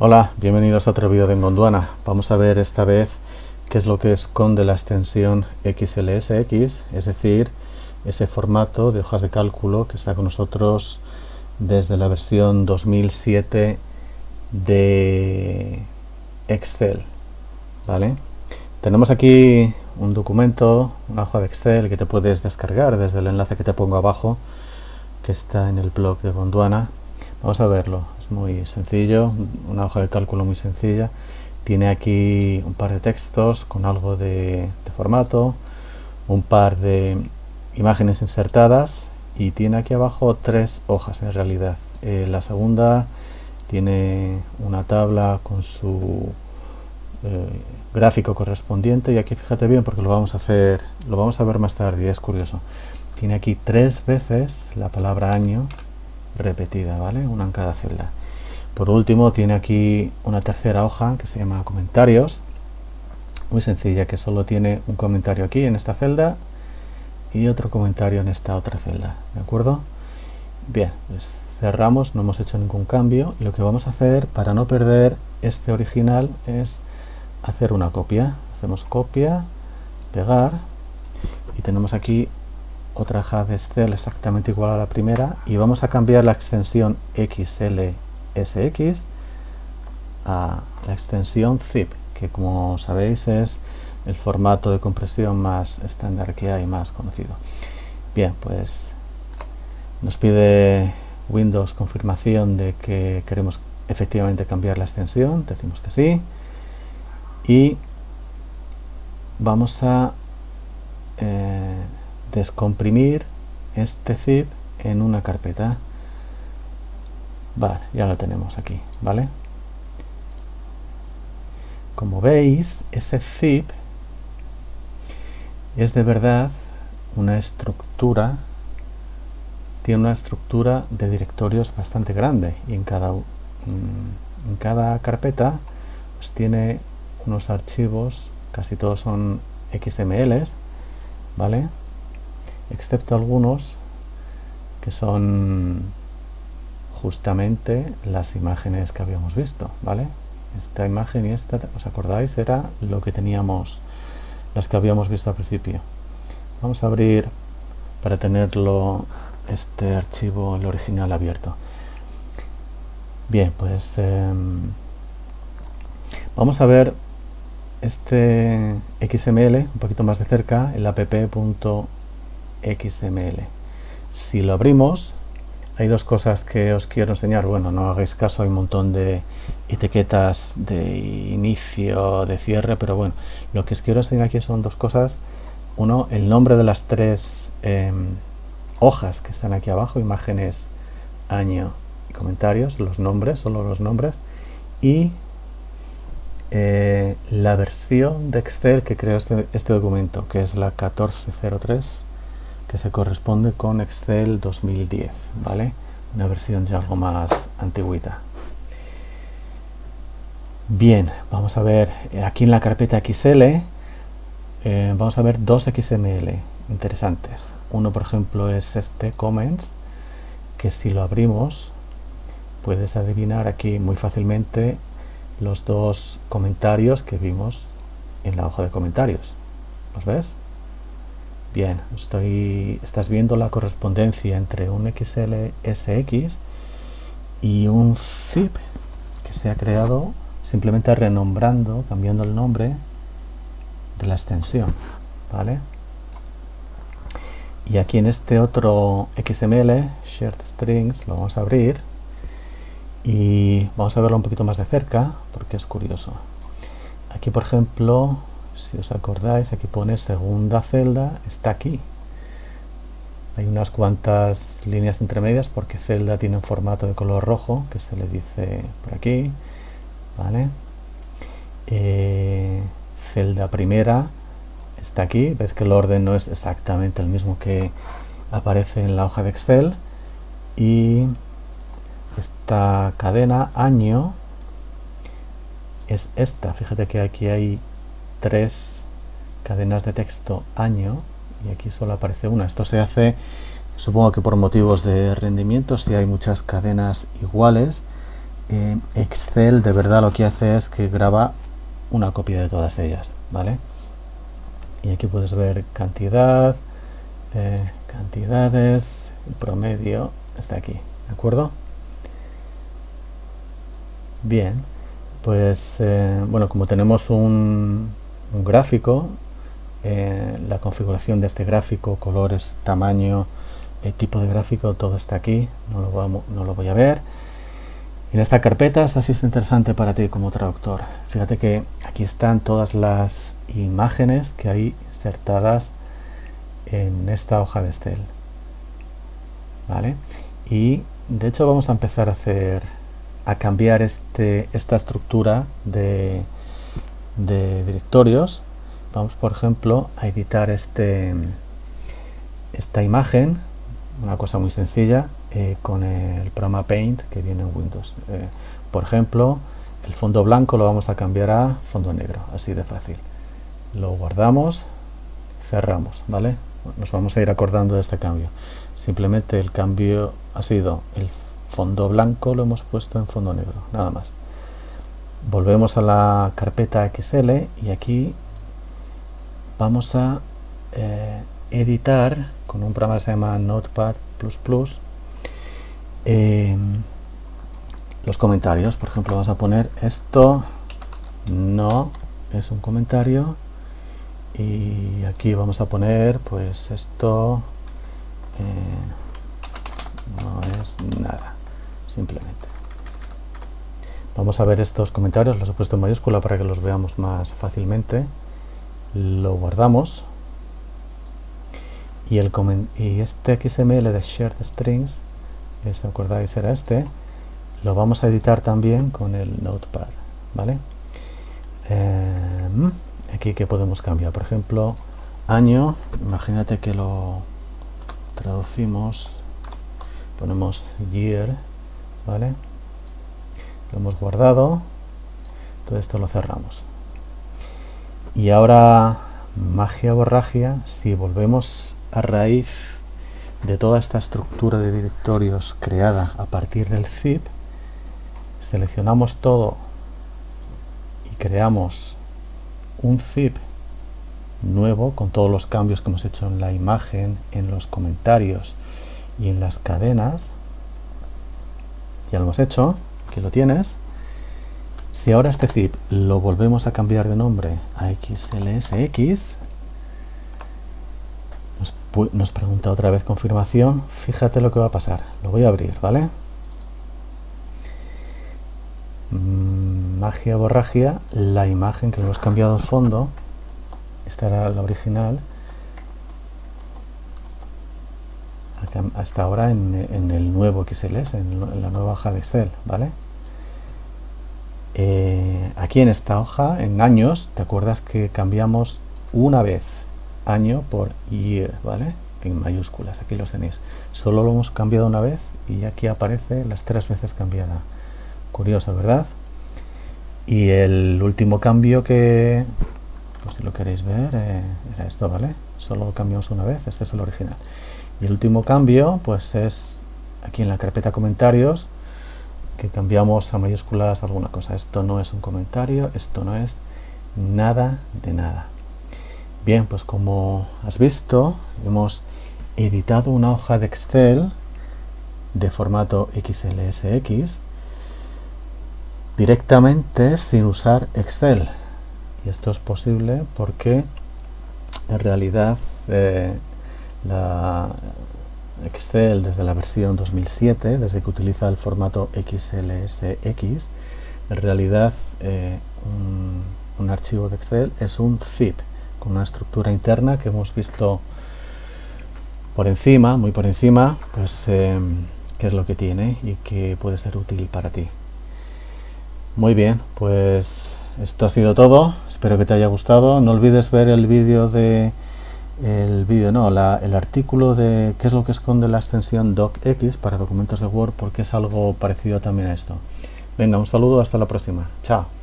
Hola, bienvenidos a otro vídeo de Gondwana. Vamos a ver esta vez qué es lo que esconde la extensión XLSX, es decir, ese formato de hojas de cálculo que está con nosotros desde la versión 2007 de Excel. ¿vale? Tenemos aquí un documento, una hoja de Excel que te puedes descargar desde el enlace que te pongo abajo, que está en el blog de Gondwana. Vamos a verlo, es muy sencillo, una hoja de cálculo muy sencilla. Tiene aquí un par de textos con algo de, formato, un par de imágenes insertadas y tiene aquí abajo tres hojas en realidad. Eh, la segunda tiene una tabla con su eh, gráfico correspondiente y aquí fíjate bien porque lo vamos a hacer lo vamos a ver más tarde y es curioso tiene aquí tres veces la palabra año repetida vale una en cada celda. Por último tiene aquí una tercera hoja que se llama comentarios. Muy sencilla que solo tiene un comentario aquí en esta celda y otro comentario en esta otra celda de acuerdo bien pues cerramos no hemos hecho ningún cambio. Y lo que vamos a hacer para no perder este original es hacer una copia. Hacemos copia, pegar y tenemos aquí otra de Excel exactamente igual a la primera y vamos a cambiar la extensión XLSX a la extensión zip que como sabéis es el formato de compresión más estándar que hay, más conocido. Bien, pues nos pide Windows confirmación de que queremos efectivamente cambiar la extensión, decimos que sí y vamos a eh, descomprimir este zip en una carpeta vale, ya lo tenemos aquí, ¿vale? como veis, ese zip es de verdad una estructura tiene una estructura de directorios bastante grande y en cada, mm, en cada carpeta pues tiene unos archivos, casi todos son XML, ¿vale? Excepto algunos que son justamente las imágenes que habíamos visto, ¿vale? Esta imagen y esta, ¿os acordáis? Era lo que teníamos, las que habíamos visto al principio. Vamos a abrir para tenerlo este archivo, el original abierto. Bien, pues em, vamos a ver este XML un poquito más de cerca, el app.xml. Si lo abrimos, hay dos cosas que os quiero enseñar. Bueno, no hagáis caso, hay un montón de etiquetas de inicio, de cierre, pero bueno, lo que os quiero enseñar aquí son dos cosas. Uno, el nombre de las tres em, hojas que están aquí abajo, imágenes, año y comentarios, los nombres, solo los nombres. Y eh, la versión de Excel que creó este, este, documento, que es la 1403, que se corresponde con Excel 2010, ¿vale? Una versión ya algo más antigüita. Bien, vamos a ver, eh, aquí en la carpeta XL, eh, vamos a ver dos XML interesantes. Uno, por ejemplo, es este comments, que si lo abrimos, puedes adivinar aquí muy fácilmente los dos comentarios que vimos en la hoja de comentarios. ¿Los ves? Bien, estoy, estás viendo la correspondencia entre un XLSX y un zip que se ha creado simplemente renombrando, cambiando el nombre de la extensión. ¿Vale? Y aquí en este otro XML, Shared Strings, lo vamos a abrir y vamos a verlo un poquito más de cerca porque es curioso aquí por ejemplo si os acordáis aquí pone segunda celda está aquí hay unas cuantas líneas intermedias porque celda tiene un formato de color rojo que se le dice por aquí vale eh, celda primera está aquí. Ves que el orden no es exactamente el mismo que aparece en la hoja de Excel. Y esta cadena año es esta. Fíjate que aquí hay tres cadenas de texto año y aquí solo aparece una esto se hace supongo que por motivos de rendimiento si hay muchas cadenas iguales eh, Excel de verdad lo que hace es que graba una copia de todas ellas, ¿vale? Y aquí puedes ver cantidad, eh, cantidades, promedio está aquí, ¿de acuerdo? Bien, pues eh, bueno, como tenemos un, gráfico, eh, la configuración de este gráfico, colores, tamaño, el tipo de gráfico, todo está aquí, no lo, no lo voy a ver. En esta carpeta, esta sí es interesante para ti como traductor. Fíjate que aquí están todas las imágenes que hay insertadas en esta hoja de Excel. ¿Vale? Y de hecho vamos a empezar a hacer a cambiar este, esta estructura de, de directorios. Vamos, por ejemplo, a editar este, esta imagen, una cosa muy sencilla, eh, con el programa Paint que viene en Windows. Eh, por ejemplo, el fondo blanco lo vamos a cambiar a fondo negro, así de fácil. Lo guardamos, cerramos, ¿vale? Nos vamos a ir acordando de este cambio. Simplemente el cambio ha sido el fondo blanco lo hemos puesto en fondo negro, nada más. Volvemos a la carpeta XL y aquí vamos a eh, editar con un programa que se llama Notepad++ eh, los comentarios. Por ejemplo, vamos a poner esto no es un comentario y aquí vamos a poner pues esto eh, no es nada simplemente. Vamos a ver estos comentarios, los he puesto en mayúscula para que los veamos más fácilmente. Lo guardamos. Y, este XML de Shared Strings, si acordáis era este, lo vamos a editar también con el Notepad. ¿vale? Em, aquí que podemos cambiar, por ejemplo, año, imagínate que lo traducimos, ponemos year, ¿vale? Lo hemos guardado, todo esto lo cerramos. Y ahora, magia borragia, si volvemos a raíz de toda esta estructura de directorios creada a partir del zip, seleccionamos todo y creamos un zip nuevo con todos los cambios que hemos hecho en la imagen, en los comentarios y en las cadenas, ya lo hemos hecho, que lo tienes. Si ahora este zip lo volvemos a cambiar de nombre a XLSX, nos, nos pregunta otra vez confirmación, fíjate lo que va a pasar. Lo voy a abrir, ¿vale? Mm, magia borragia, la imagen que hemos cambiado al fondo, esta era la original, hasta ahora en, el nuevo XLS, en, la nueva hoja de Excel, ¿vale? Aquí en esta hoja, en años, ¿te acuerdas que cambiamos una vez año por year, ¿vale? En mayúsculas, aquí los tenéis. Solo lo hemos cambiado una vez y aquí aparece las tres veces cambiada. Curioso, ¿verdad? Y el último cambio que, pues si lo queréis ver, eh, era esto, ¿vale? Solo lo cambiamos una vez, este es el original. Y el último cambio, pues es aquí en la carpeta comentarios, cambiamos a mayúsculas alguna cosa. Esto no es un comentario, esto no es nada de nada. Bien, pues como has visto, hemos editado una hoja de Excel de formato XLSX directamente sin usar Excel. Y esto es posible porque en realidad eh, la Excel desde la versión 2007, desde que utiliza el formato XLSX, en realidad eh, un, archivo de Excel es un zip con una estructura interna que hemos visto por encima, muy por encima, pues eh, qué es lo que tiene y que puede ser útil para ti. Muy bien, pues esto ha sido todo, espero que te haya gustado, no olvides ver el vídeo de el vídeo, no, el artículo de qué es lo que esconde la extensión docx para documentos de Word porque es algo parecido también a esto. Venga, un saludo, hasta la próxima. Chao.